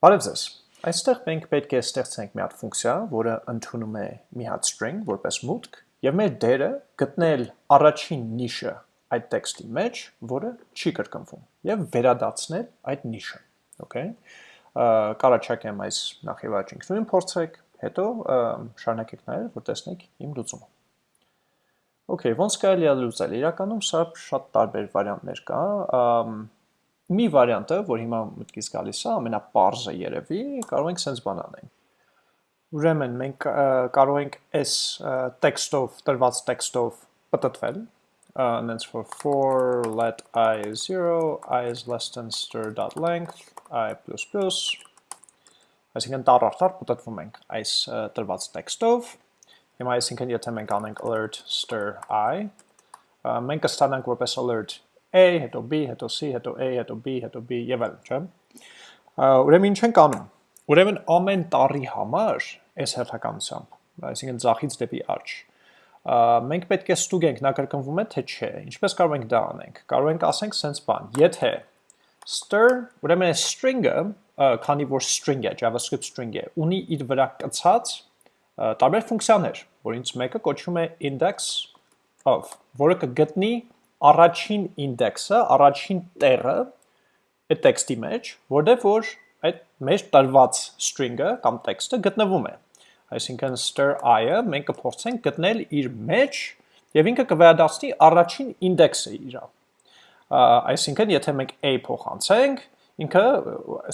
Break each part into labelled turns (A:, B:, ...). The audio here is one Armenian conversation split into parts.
A: Բարև ձեզ։ Այստեղ մենք պետք է ստեղծենք մի հատ ֆունկցիա, որը ընդունում է մի հատ string որպես մուտք, եւ մեր դերը գտնել առաջին նիշը այդ տեքստի մեջ, որը չի կրկնվում, եւ վերադարձնել այդ նիշը։ Okay։ Կարաչակեմ այս նախ եւ առաջ ինքնուրույն փորձեք, հետո շարունակեք նայել, որ տեսնեք իմ լուծումը։ Okay, ոնց կարելի է լուծել։ Իրականում սա շատ տարբեր վարիանտներ կա մի վարիանտը, որ հիմա մտքից գալիս է, ամենապարզը երևի, կարող ենք sense բան անենք։ Ուրեմն մենք կարող ենք այս տեքստով, տրված տեքստով պատտվել, նենց for for let i is 0, i is less than stir.length, i++, այսինքն տար արդար պատտվում ենք այս տրված տեքստով, հիմա այսինքն եթե մենք անենք alert stir i, մենք կստանանք որպես alert A, հետո B, հետո C, հետո A, հետո B, հետո B եւ այլն, չէ՞։ Ուրեմն ինչ ենք անում։ Ուրեմն ամեն տարի համար այս հերթականությամբ, այսինքն ցախից դեպի աճ, մենք պետք է ստուգենք նա կրկնվում է թե չէ։ Ինչպես կարող ենք դա անենք։ Կարող ենք ասենք sense բան, եթե stir, ուրեմն string-ը, քանի որ string է, JavaScript string է, ունի իր վրա կցած տարբեր ֆունկցիաներ, որից մեկը կոչվում է index of, որը կգտնի առաջին ինդեքսը, առաջին տեղը այդ տեքստի մեջ, որտեղ որ այդ մեր տրված string-ը կամ տեքստը գտնվում է։ Այսինքն stir i-ը մենք կփորձենք գտնել իր մեջ եւ ինքը կվերադառնի առաջին ինդեքսը իրա։ Այսինքն եթե մենք a փոխանցենք, ինքը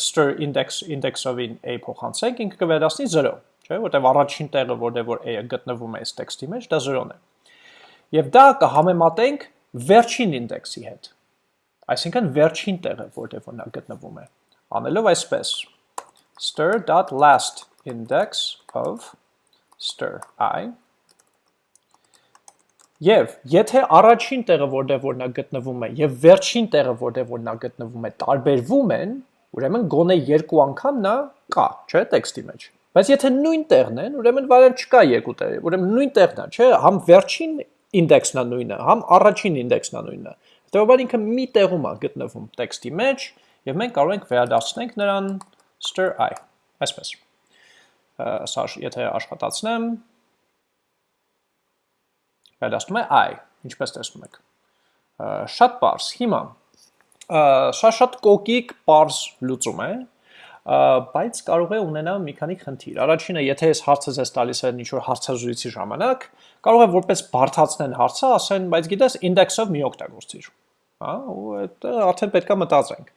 A: stir index index-ով-ին a փոխանցենք, ինքը կվերադառնի 0, չէ՞, որտեղ առաջին տեղը, որտեղ որ a-ը գտնվում է այս տեքստի մեջ, դա 0-ն է։ Եվ դա կհամեմատենք վերջին ինդեքսի հետ։ Այսինքն վերջին տեղը, որտեղ որ նա գտնվում է։ Անելով այսպես. Stir.last index of stir i. Եվ եթե առաջին տեղը, որտեղ որ նա գտնվում է, եւ վերջին տեղը, որտեղ որ նա գտնվում է, տարբերվում են, ուրեմն գոնե երկու անգամ նա կա, չէ, տեքստի մեջ։ Բայց եթե նույն տեղն են, ուրեմն վարել չկա երկու տեղ, ուրեմն նույն տեղն է, չէ, համ վերջին ինդեքսն է նույնը, համ առաջին ինդեքսն է նույնը։ Հետևաբար ինքը մի տեղում է գտնվում տեքստի մեջ եւ մենք կարող ենք վերադարձնենք նրան stir i, այսպես։ Սա եթե աշխատացնեմ, վերադառնում է i, ինչպես տեսնում եք։ Շատ པարզ։ Հիմա սա շատ կոկիկ པարզ լուծում է, բայց կարող է ունենալ մի քանի խնդիր։ Առաջինը, եթե այս հարցը ձեզ տալիս է ինչ-որ հարցազրույցի ժամանակ, կարող է որպես բարթացնեն հարցը, ասեն, բայց գիտես, ինդեքսով մի օգտագործիր։ Հա, ու այդ արդեն պետքա մտածենք։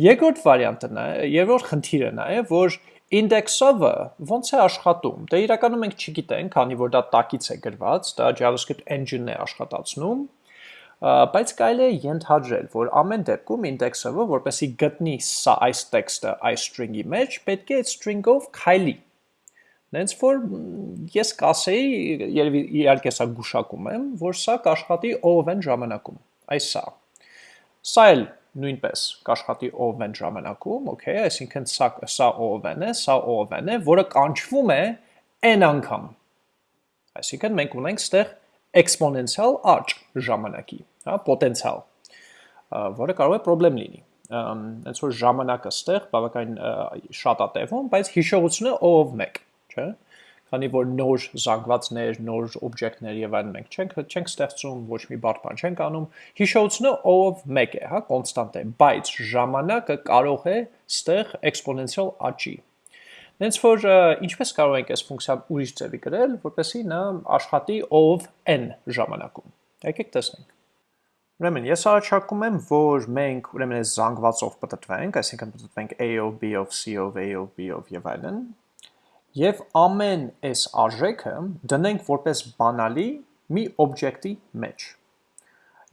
A: Երկրորդ վարիանտը նա, երրորդ խնդիրը նա է, որ index-ը ոնց է աշխատում։ Դե իրականում մենք չգիտենք, քանի որ դա տակից է գրված, դա JavaScript engine-ն է աշխատացնում, բայց կարելի է ենթադրել, որ ամեն դեպքում index-ը, որպեսի գտնի սա այս տեքստը այս string-ի մեջ, պետք է այդ string-ով քայլի։ Նենց որ ես կասեի, երևի իհարկե սա գուշակում եմ, որ սա կաշխատի ով-n ժամանակում։ Այս սա։ Սա էլ նույնպես կաշխատի ով-n ժամանակում, okay, այսինքն սա սա ով-n է, սա ով-n է, որը կանչվում է n անգամ։ Այսինքն մենք ունենք ստեղ exponential աճ ժամանակի, հա, պոտենցիալ, որը կարող է խնդրեմ լինի։ Այնց որ ժամանակը ստեղ բավական շատ է տևում, բայց հիշողությունը ով 1, չէ՞։ Քանի որ նոր զանգվածներ, նոր օբյեկտներ եւ այլն մենք չենք չենք ստեղծում, ոչ մի բարդ բան չենք անում, հիշողությունը ով 1 է, հա, կոնստանտ է, բայց ժամանակը կարող է ստեղ էքսպոնենցիալ աճի, Հենց որ ինչպես կարող ենք այս ֆունկցիան ուրիշ ձևի գրել, որպեսզի նա աշխատի ով n ժամանակում։ Եկեք տեսնենք։ Ուրեմն ես առաջարկում եմ, որ մենք ուրեմն այս զանգվածով պատտվենք, այսինքն պատտվենք a-ով, b-ով, c-ով, a-ով, b-ով եւ այլն, եւ ամեն այս արժեքը դնենք որպես բանալի մի օբյեկտի մեջ։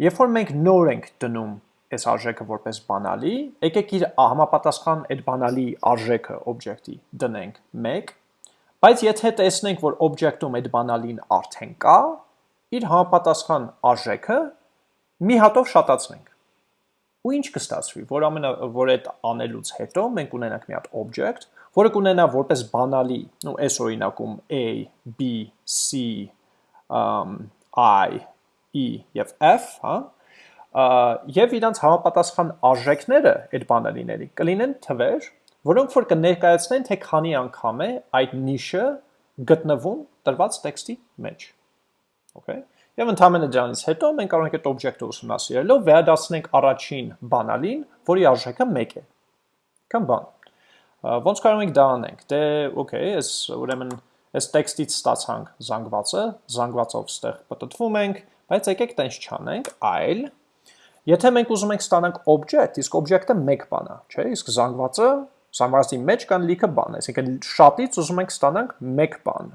A: Երբ որ մենք նոր ենք դնում այս արժեքը որպես բանալի, եկեք իր համապատասխան այդ բանալի արժեքը օբյեկտի դնենք 1, բայց եթե տեսնենք, որ օբյեկտում այդ բանալին արդեն կա, իր համապատասխան արժեքը մի հատով շատացնենք։ Ու ինչ կստացվի, որ ամենա որ այդ անելուց հետո մենք ունենանք մի հատ object, որը կունենա որպես բանալի, ու այս օրինակում a, b, c, um, i, e եւ f, հա, եւ իրանց համապատասխան արժեքները այդ բանալիների կլինեն թվեր, որոնք որ կներկայացնեն թե քանի անգամ է այդ նիշը գտնվում տրված տեքստի մեջ։ Okay։ Եվ ընդհանրապես դրանից հետո մենք կարող ենք այդ օբյեկտը ուսումնասիրելով վերադարձնենք առաջին բանալին, որի արժեքը 1 է։ Կամ բան։ Ոնց կարող ենք դա անենք։ Դե, okay, այս ուրեմն այս տեքստից ստացանք զանգվածը, զանգվածով ստեղ պատտվում ենք, բայց եկեք տենց չանենք, այլ Եթե մենք ուզում ենք ստանանք object, իսկ object-ը մեկ բան է, չէ՞, իսկ զանգվածը զանգվածի մեջ կան լիքը բան, այսինքն շատից ուզում ենք ստանանք մեկ բան։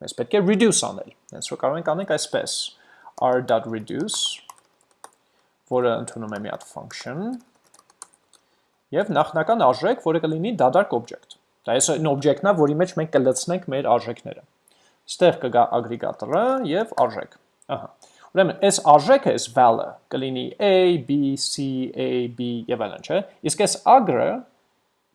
A: Մենք պետք է reduce անել։ Հենց որ կարող ենք անենք այսպես. r.reduce, որը ընդունում է մի հատ function, եւ նախնական արժեք, որը կլինի դադարք object։ Դա այս այն object-ն է, որի մեջ մենք կլցնենք մեր արժեքները։ Ստեղ կգա aggregator-ը եւ արժեք։ Ահա Ուրեմն, այս արժեքը, այս val-ը կլինի a, b, c, a, b եւ այլն, չէ՞։ Իսկ այս agr-ը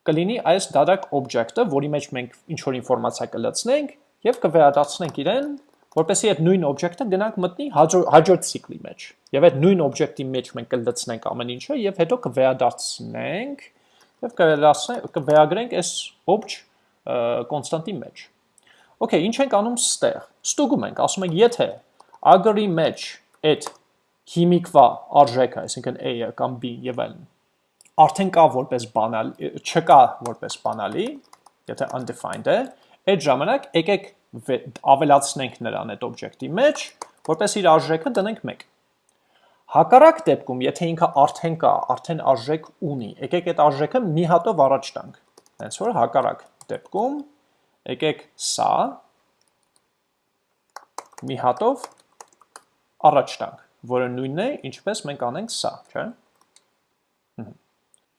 A: կլինի այս դադարք օբյեկտը, որի մեջ մենք ինչ որ ինֆորմացիա կլցնենք եւ կվերադարձնենք իրեն, որպեսզի այդ նույն օբյեկտը գնանք մտնի հաջորդ ցիկլի մեջ։ Եվ այդ նույն օբյեկտի մեջ մենք կլցնենք ամեն ինչը եւ հետո կվերադարձնենք եւ կվերասենք կվերագրենք այս obj կոնստանտի մեջ։ Okay, ինչ ենք անում ստեղ։ Ստուգում ենք, ասում ենք, եթե agrի մեջ այդ հիմիկվա արժեքը, այսինքն a-ը կամ b-ն եւ այլն, արդեն կա որպես բանալի, չկա որպես բանալի, եթե undefined է, այդ ժամանակ եկեք ավելացնենք նրան այդ օբյեկտի մեջ, որպես իր արժեքը դնենք 1։ Հակառակ դեպքում, եթե ինքը արդեն կա, արդեն արժեք ունի, եկեք այդ արժեքը մի հատով առաջ տանք։ Հենց որ հակառակ դեպքում եկեք սա մի հատով առաջ տանք, որը նույնն է, ինչպես մենք անենք սա, չէ։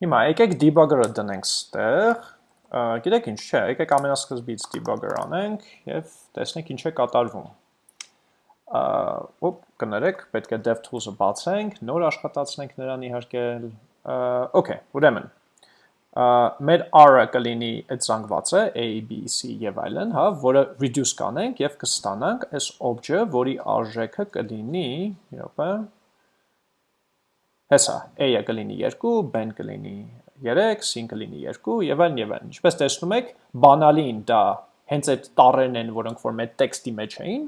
A: Հիմա եկեք debugger-ը դնենք ստեղ, գիտեք ինչ, չէ, եկեք ամենասկզբից debugger անենք եւ տեսնենք ինչ է կատարվում։ Ոպ, կներեք, պետք է DevTools-ը բացենք, նոր աշխատացնենք նրան իհարկե։ Okay, ուրեմն մեր r-ը կլինի այդ զանգվածը a, b, c եւ այլն, հա, որը reduce կանենք եւ կստանանք այս object-ը, որի արժեքը կլինի, րոպե, հեսա, a-ը կլինի 2, b-ն կլինի 3, c-ն կլինի 2 եւ այլն եւ այլն։ Ինչպես տեսնում եք, բանալին դա հենց այդ տառերն են, որոնք որ մեր տեքստի մեջ էին,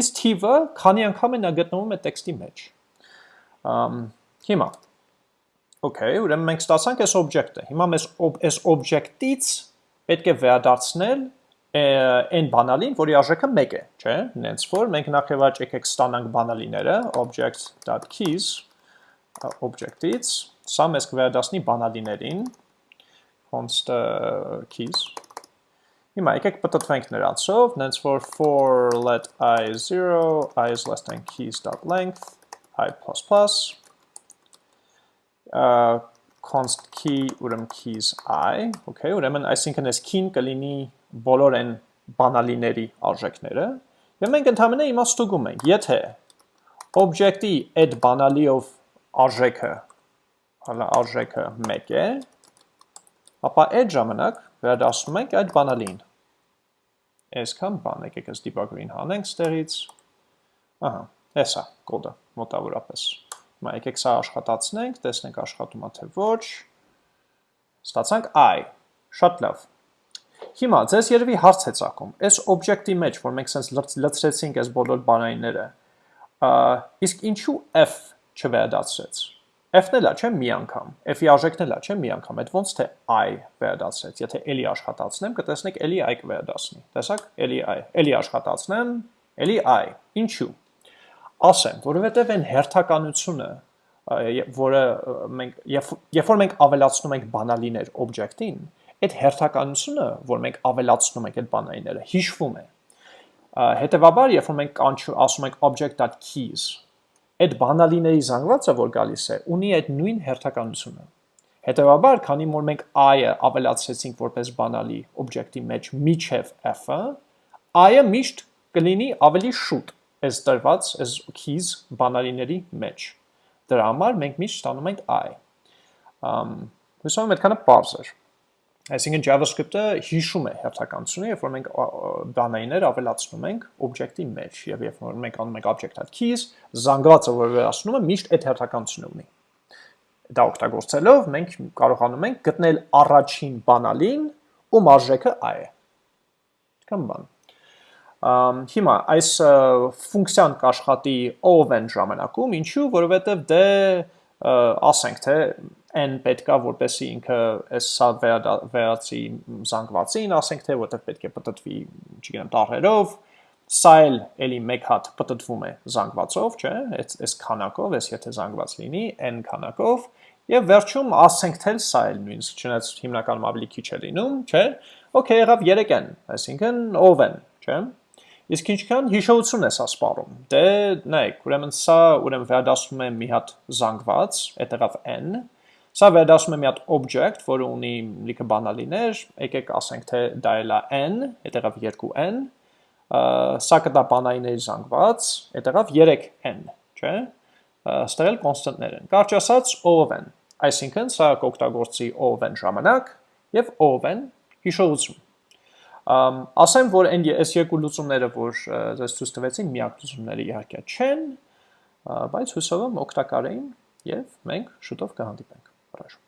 A: իսկ թիվը քանի անգամ է նա գտնվում է տեքստի մեջ։ Ամ հիմա Okay, ուրեմն մենք ստացանք այս օբյեկտը։ Հիմա մեզ այս օբյեկտից պետք է վերադարձնել այն բանալին, որի արժեքը 1 է, չէ՞։ Նենց որ մենք նախ եւ առաջ եկեք ստանանք բանալիները object.keys object-ից, սա մեզ կվերադասնի բանալիներին const keys։ Հիմա եկեք պատտվենք նրանցով, նենց որ for let i 0, i is less than keys.length, i++, const key ուրեմն keys i, okay, ուրեմն այսինքն այս key-ն կլինի բոլոր այն բանալիների արժեքները, եւ մենք ընդհանրապես հիմա ստուգում ենք, եթե object-ի այդ բանալիով արժեքը, արժեքը 1 է, ապա այդ ժամանակ վերադասում ենք այդ բանալին։ Այսքան բան եկեք այս debugger-ին հանենք ստերից։ Ահա, հեսա կոդը մոտավորապես։ Հիմա եկեք սա աշխատացնենք, տեսնենք աշխատում է թե ոչ։ Ստացանք i։ Շատ լավ։ Հիմա ձեզ երևի հարց է ցակում։ Այս օբյեկտի մեջ, որ մենք sense լցրեցինք այս բոլոր բանայինները, իսկ ինչու f չվերադարձրեց։ F-ն էլա, չէ՞ մի անգամ։ F-ի արժեքն էլա, չէ՞ մի անգամ։ Այդ ոնց թե i վերադարձրեց։ Եթե էլի աշխատացնեմ, կտեսնեք էլի i կվերադասնի։ Տեսակ, էլի i։ Էլի աշխատացնեմ, էլի i։ Ինչու՞ ասեմ, որովհետև այն հերթականությունը, որը մենք երբ որ մենք ավելացնում ենք բանալիներ օբյեկտին, այդ հերթականությունը, որ մենք ավելացնում ենք այդ բանալիները, հիշվում է։ Հետևաբար, երբ որ մենք ասում ենք object.keys, այդ բանալիների զանգվածը, որ գալիս է, ունի այդ նույն հերթականությունը։ Հետևաբար, քանի որ մենք i-ը ավելացրեցինք որպես բանալի օբյեկտի մեջ միջև f-ը, i-ը միշտ կլինի ավելի շուտ այս տրված այս keys բանալիների մեջ։ Դրա համար մենք միշտ ստանում ենք i։ Ամ հուսով եմ այդքանը པարզ էր։ Այսինքն JavaScript-ը հիշում է հերթականությունը, երբ որ մենք բանալիներ ավելացնում ենք օբյեկտի մեջ, եւ երբ որ մենք անում ենք object.keys, զանգվածը, որ վերացնում է, միշտ այդ հերթականությունը ունի։ դա օգտագործելով մենք կարողանում ենք գտնել առաջին բանալին, ում արժեքը i է։ Կամ բան։ Ամ հիմա այս ֆունկցիան կաշխատի o-ն ժամանակում, ինչու, որովհետև դե ասենք թե n պետքա որպեսի ինքը այս սա վերածի զանգվածին, ասենք թե որտեղ պետք է պատտվի, չգիտեմ, տառերով, սա էլ էլի մեկ հատ պատտվում է զանգվածով, չէ՞, այս այս քանակով, այս եթե զանգված լինի n քանակով, եւ վերջում ասենք թե սա էլ նույնիսկ չնայած հիմնականում ավելի քիչ է լինում, չէ՞։ Okay, եղավ 3n, այսինքն ով n, չէ՞։ Իսկ ինչքան հիշողություն է սա սպառում։ Դե նայեք, ուրեմն սա ուրեմն վերադասում է մի հատ զանգված, այդ եղավ n, Սա վերադասում է մի հատ object, որը ունի լիքը բանալիներ, եկեք ասենք թե դա էլ է n, այդ եղավ 2n, սա կտա բանալիների զանգված, այդ եղավ 3n, չէ՞։ Ստեղ էլ կոնստանտներ են։ Կարճ ասած, O(n), այսինքն սա կօգտագործի O(n) ժամանակ եւ O(n) հիշողություն։ Ասեմ, որ այն այս երկու լուծումները, որ ձեզ ցույց տվեցին, միակ լուծումները իհարկե չեն, բայց հուսով եմ օգտակար էին եւ մենք շուտով կհանդիպենք։ Хорошо.